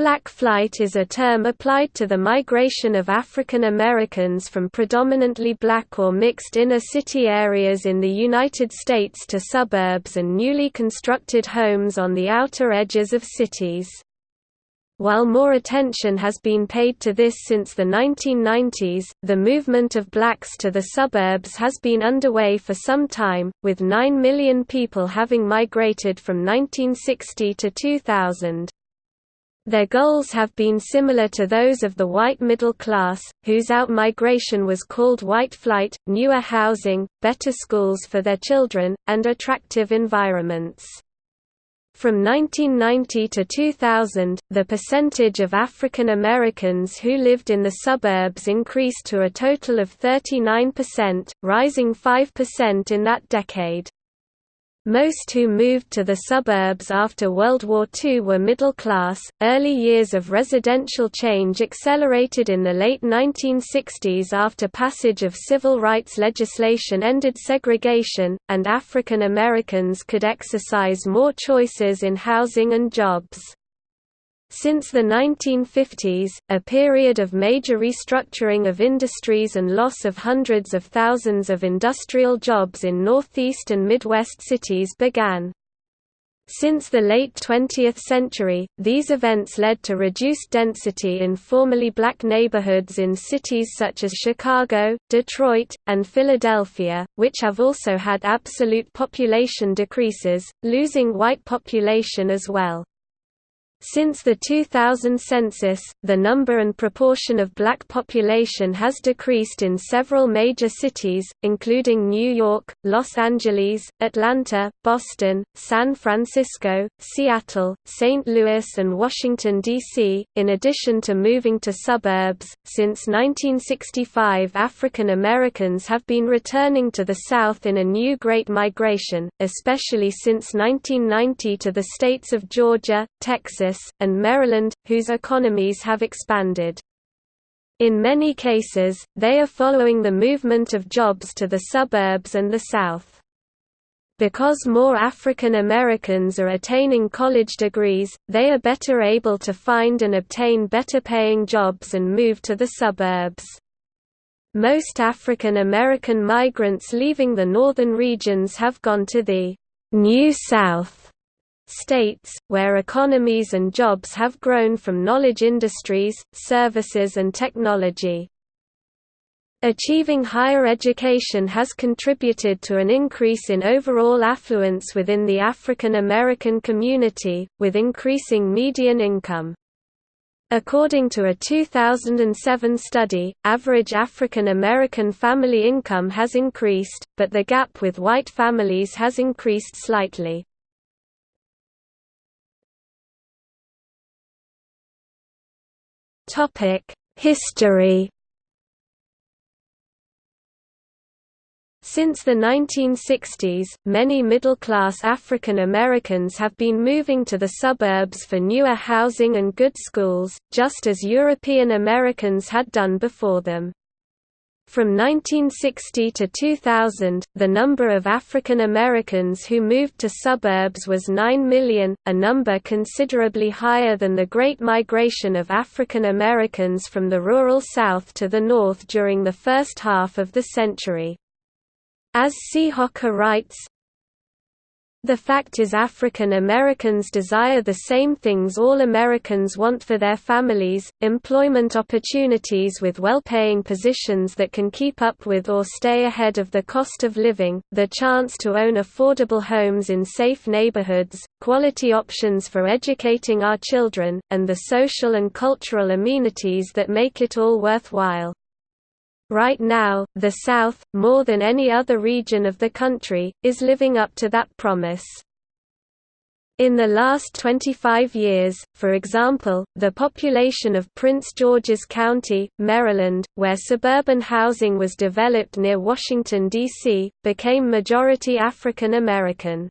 Black flight is a term applied to the migration of African Americans from predominantly black or mixed inner-city areas in the United States to suburbs and newly constructed homes on the outer edges of cities. While more attention has been paid to this since the 1990s, the movement of blacks to the suburbs has been underway for some time, with 9 million people having migrated from 1960 to 2000. Their goals have been similar to those of the white middle class, whose outmigration was called white flight, newer housing, better schools for their children, and attractive environments. From 1990 to 2000, the percentage of African Americans who lived in the suburbs increased to a total of 39%, rising 5% in that decade. Most who moved to the suburbs after World War II were middle class. Early years of residential change accelerated in the late 1960s after passage of civil rights legislation ended segregation, and African Americans could exercise more choices in housing and jobs. Since the 1950s, a period of major restructuring of industries and loss of hundreds of thousands of industrial jobs in Northeast and Midwest cities began. Since the late 20th century, these events led to reduced density in formerly black neighborhoods in cities such as Chicago, Detroit, and Philadelphia, which have also had absolute population decreases, losing white population as well. Since the 2000 census, the number and proportion of black population has decreased in several major cities, including New York, Los Angeles, Atlanta, Boston, San Francisco, Seattle, St. Louis, and Washington, D.C. In addition to moving to suburbs, since 1965 African Americans have been returning to the South in a new Great Migration, especially since 1990 to the states of Georgia, Texas, and Maryland, whose economies have expanded. In many cases, they are following the movement of jobs to the suburbs and the South. Because more African Americans are attaining college degrees, they are better able to find and obtain better paying jobs and move to the suburbs. Most African American migrants leaving the northern regions have gone to the New South states, where economies and jobs have grown from knowledge industries, services and technology. Achieving higher education has contributed to an increase in overall affluence within the African American community, with increasing median income. According to a 2007 study, average African American family income has increased, but the gap with white families has increased slightly. History Since the 1960s, many middle-class African Americans have been moving to the suburbs for newer housing and good schools, just as European Americans had done before them. From 1960 to 2000, the number of African Americans who moved to suburbs was 9 million, a number considerably higher than the Great Migration of African Americans from the rural South to the North during the first half of the century. As. Hocker writes, the fact is African Americans desire the same things all Americans want for their families, employment opportunities with well-paying positions that can keep up with or stay ahead of the cost of living, the chance to own affordable homes in safe neighborhoods, quality options for educating our children, and the social and cultural amenities that make it all worthwhile. Right now, the South, more than any other region of the country, is living up to that promise. In the last 25 years, for example, the population of Prince George's County, Maryland, where suburban housing was developed near Washington, D.C., became majority African American.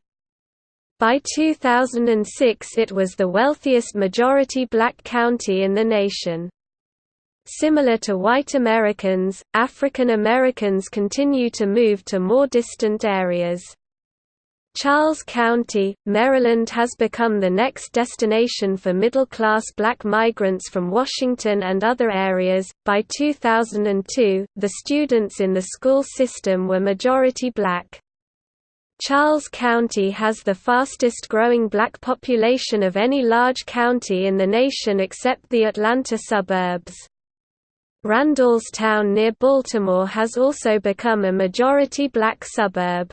By 2006 it was the wealthiest majority black county in the nation. Similar to white Americans, African Americans continue to move to more distant areas. Charles County, Maryland has become the next destination for middle class black migrants from Washington and other areas. By 2002, the students in the school system were majority black. Charles County has the fastest growing black population of any large county in the nation except the Atlanta suburbs. Randallstown near Baltimore has also become a majority black suburb.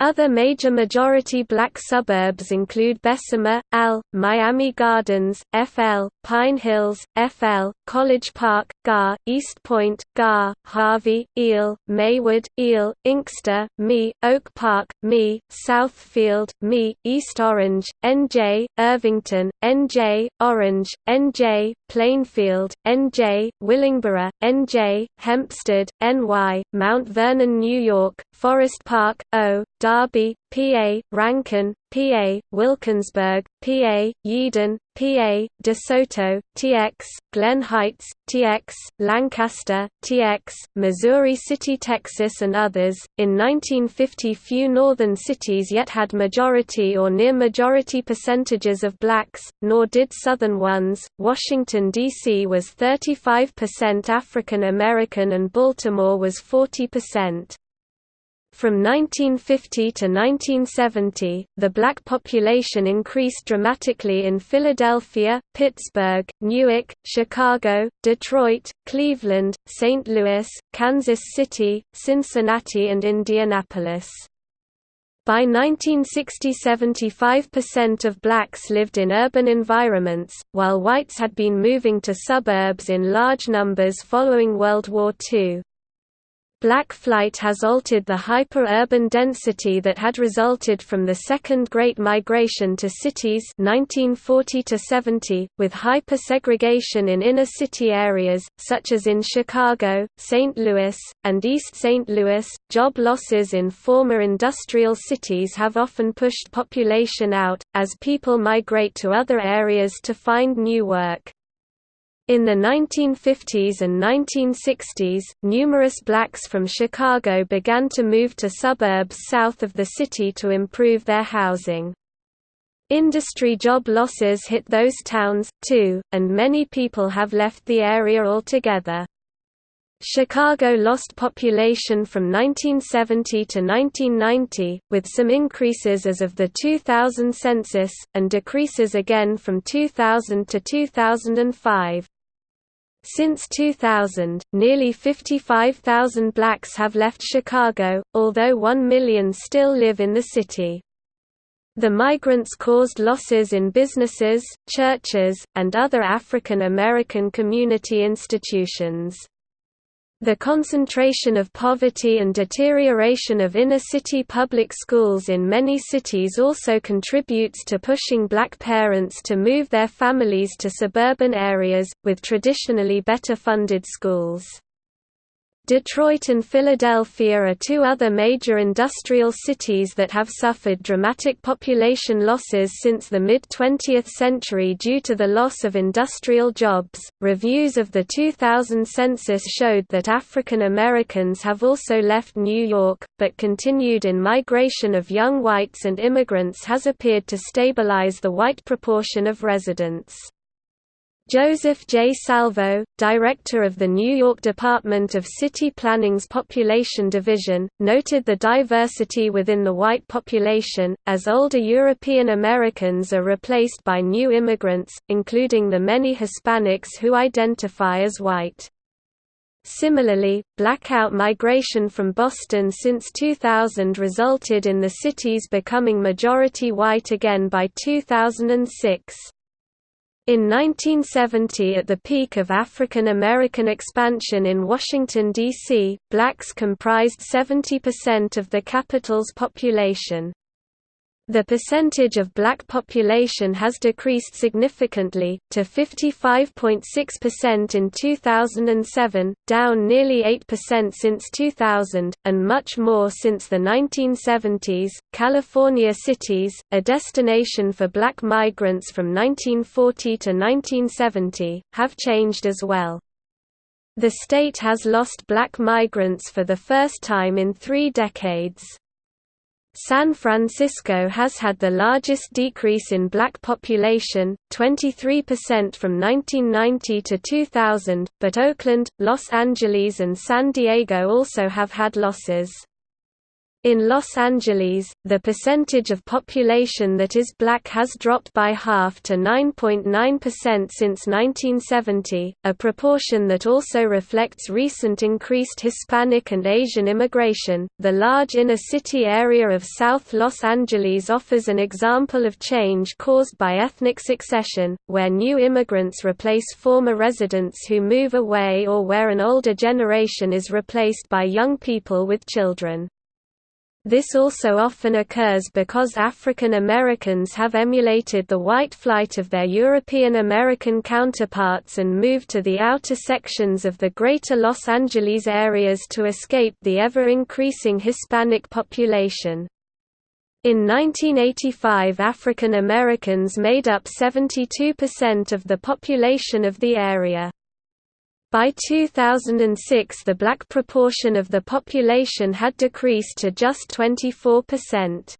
Other major majority black suburbs include Bessemer, Al, Miami Gardens, FL, Pine Hills, FL, College Park, GA, East Point, GA, Harvey, Eel, Maywood, Eel, Inkster, Me, Oak Park, Me, Southfield, Me, East Orange, NJ, Irvington, NJ, Orange, NJ, Plainfield, NJ, Willingboro, NJ, Hempstead, NY, Mount Vernon, New York, Forest Park, O, Darby, PA, Rankin, PA, Wilkinsburg, PA, Yeadon, PA, DeSoto, TX, Glen Heights, TX, Lancaster, TX, Missouri City, Texas and others. In 1950 few northern cities yet had majority or near majority percentages of blacks, nor did southern ones. Washington D.C. was 35% African American and Baltimore was 40%. From 1950 to 1970, the black population increased dramatically in Philadelphia, Pittsburgh, Newark, Chicago, Detroit, Cleveland, St. Louis, Kansas City, Cincinnati and Indianapolis. By 1960 75% of blacks lived in urban environments, while whites had been moving to suburbs in large numbers following World War II. Black flight has altered the hyper-urban density that had resulted from the Second Great Migration to cities 1940–70, with hyper-segregation in inner-city areas, such as in Chicago, St. Louis, and East St. Louis. Job losses in former industrial cities have often pushed population out, as people migrate to other areas to find new work. In the 1950s and 1960s, numerous blacks from Chicago began to move to suburbs south of the city to improve their housing. Industry job losses hit those towns, too, and many people have left the area altogether. Chicago lost population from 1970 to 1990, with some increases as of the 2000 census, and decreases again from 2000 to 2005. Since 2000, nearly 55,000 blacks have left Chicago, although 1 million still live in the city. The migrants caused losses in businesses, churches, and other African American community institutions. The concentration of poverty and deterioration of inner-city public schools in many cities also contributes to pushing black parents to move their families to suburban areas, with traditionally better funded schools. Detroit and Philadelphia are two other major industrial cities that have suffered dramatic population losses since the mid 20th century due to the loss of industrial jobs. Reviews of the 2000 census showed that African Americans have also left New York, but continued in migration of young whites and immigrants has appeared to stabilize the white proportion of residents. Joseph J. Salvo, director of the New York Department of City Planning's Population Division, noted the diversity within the white population, as older European Americans are replaced by new immigrants, including the many Hispanics who identify as white. Similarly, blackout migration from Boston since 2000 resulted in the cities becoming majority white again by 2006. In 1970 at the peak of African American expansion in Washington, D.C., blacks comprised 70% of the capital's population. The percentage of black population has decreased significantly, to 55.6% in 2007, down nearly 8% since 2000, and much more since the 1970s. California cities, a destination for black migrants from 1940 to 1970, have changed as well. The state has lost black migrants for the first time in three decades. San Francisco has had the largest decrease in black population, 23% from 1990 to 2000, but Oakland, Los Angeles and San Diego also have had losses. In Los Angeles, the percentage of population that is black has dropped by half to 9.9% .9 since 1970, a proportion that also reflects recent increased Hispanic and Asian immigration. The large inner city area of South Los Angeles offers an example of change caused by ethnic succession, where new immigrants replace former residents who move away or where an older generation is replaced by young people with children. This also often occurs because African Americans have emulated the white flight of their European American counterparts and moved to the outer sections of the greater Los Angeles areas to escape the ever-increasing Hispanic population. In 1985 African Americans made up 72% of the population of the area. By 2006 the black proportion of the population had decreased to just 24%.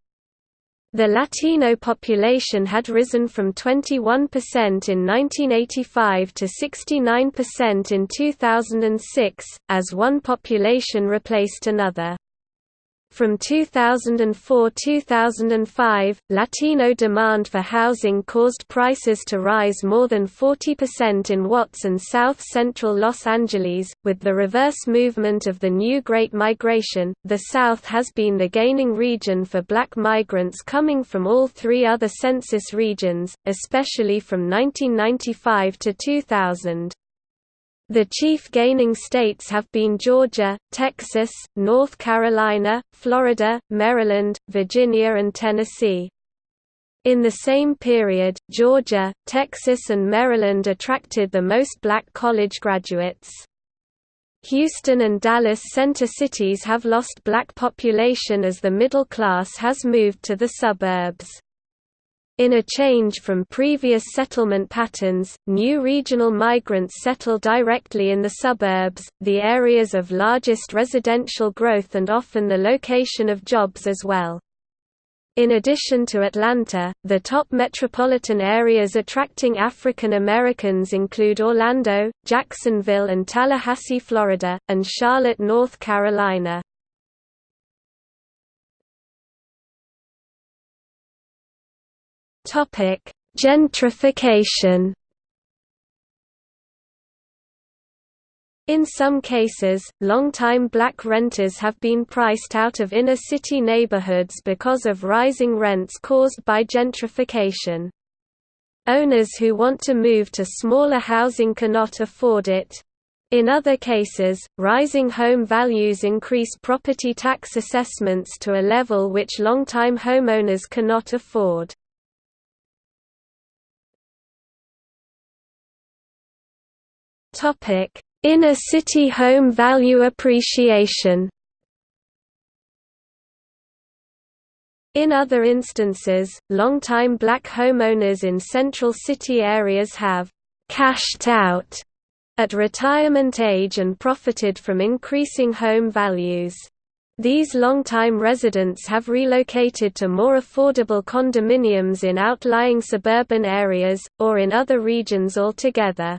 The Latino population had risen from 21% in 1985 to 69% in 2006, as one population replaced another. From 2004–2005, Latino demand for housing caused prices to rise more than 40% in Watts and South Central Los Angeles. With the reverse movement of the new Great Migration, the South has been the gaining region for black migrants coming from all three other census regions, especially from 1995 to 2000. The chief gaining states have been Georgia, Texas, North Carolina, Florida, Maryland, Virginia and Tennessee. In the same period, Georgia, Texas and Maryland attracted the most black college graduates. Houston and Dallas center cities have lost black population as the middle class has moved to the suburbs. In a change from previous settlement patterns, new regional migrants settle directly in the suburbs, the areas of largest residential growth and often the location of jobs as well. In addition to Atlanta, the top metropolitan areas attracting African Americans include Orlando, Jacksonville and Tallahassee, Florida, and Charlotte, North Carolina. Topic: Gentrification. In some cases, long-time black renters have been priced out of inner-city neighborhoods because of rising rents caused by gentrification. Owners who want to move to smaller housing cannot afford it. In other cases, rising home values increase property tax assessments to a level which long-time homeowners cannot afford. Topic: Inner city home value appreciation. In other instances, longtime black homeowners in central city areas have cashed out at retirement age and profited from increasing home values. These longtime residents have relocated to more affordable condominiums in outlying suburban areas, or in other regions altogether.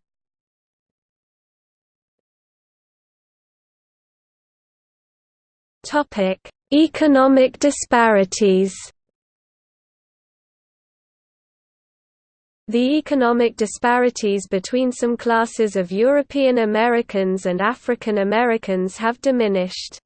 Topic: Economic disparities. The economic disparities between some classes of European Americans and African Americans have diminished.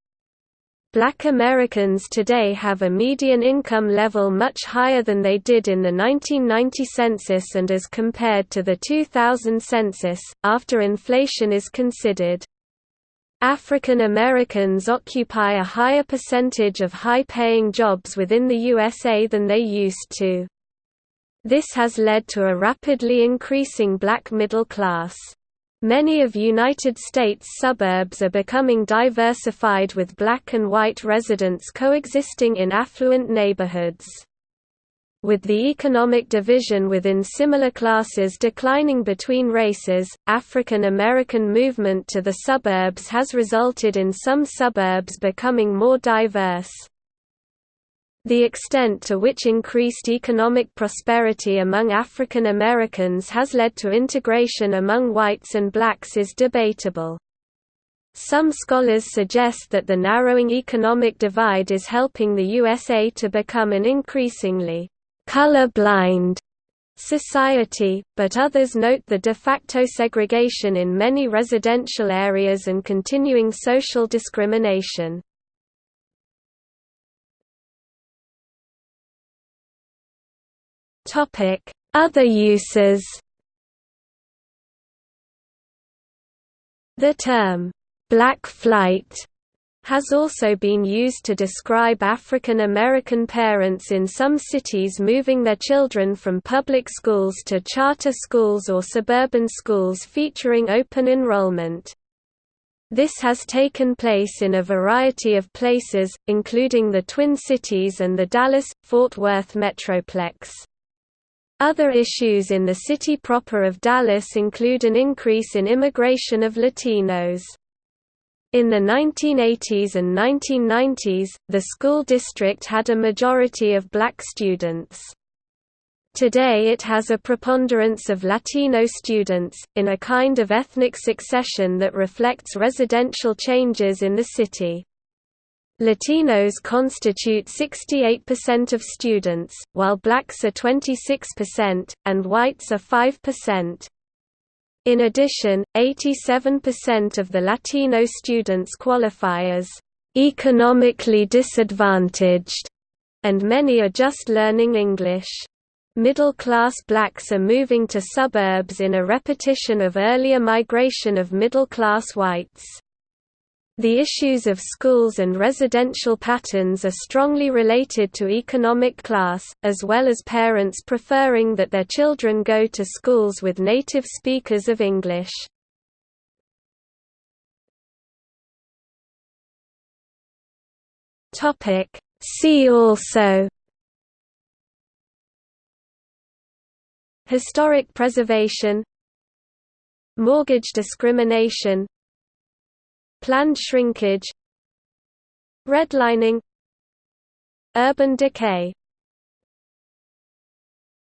Black Americans today have a median income level much higher than they did in the 1990 census and as compared to the 2000 census, after inflation is considered. African Americans occupy a higher percentage of high-paying jobs within the USA than they used to. This has led to a rapidly increasing black middle class. Many of United States suburbs are becoming diversified with black and white residents coexisting in affluent neighborhoods. With the economic division within similar classes declining between races, African American movement to the suburbs has resulted in some suburbs becoming more diverse. The extent to which increased economic prosperity among African Americans has led to integration among whites and blacks is debatable. Some scholars suggest that the narrowing economic divide is helping the USA to become an increasingly color-blind society, but others note the de facto segregation in many residential areas and continuing social discrimination. Other uses The term, "'black flight' has also been used to describe African American parents in some cities moving their children from public schools to charter schools or suburban schools featuring open enrollment. This has taken place in a variety of places, including the Twin Cities and the Dallas-Fort Worth Metroplex. Other issues in the city proper of Dallas include an increase in immigration of Latinos. In the 1980s and 1990s, the school district had a majority of black students. Today it has a preponderance of Latino students, in a kind of ethnic succession that reflects residential changes in the city. Latinos constitute 68% of students, while blacks are 26%, and whites are 5%. In addition, 87% of the Latino students qualify as economically disadvantaged, and many are just learning English. Middle-class blacks are moving to suburbs in a repetition of earlier migration of middle-class whites. The issues of schools and residential patterns are strongly related to economic class, as well as parents preferring that their children go to schools with native speakers of English. See also Historic preservation Mortgage discrimination Planned shrinkage Redlining Urban decay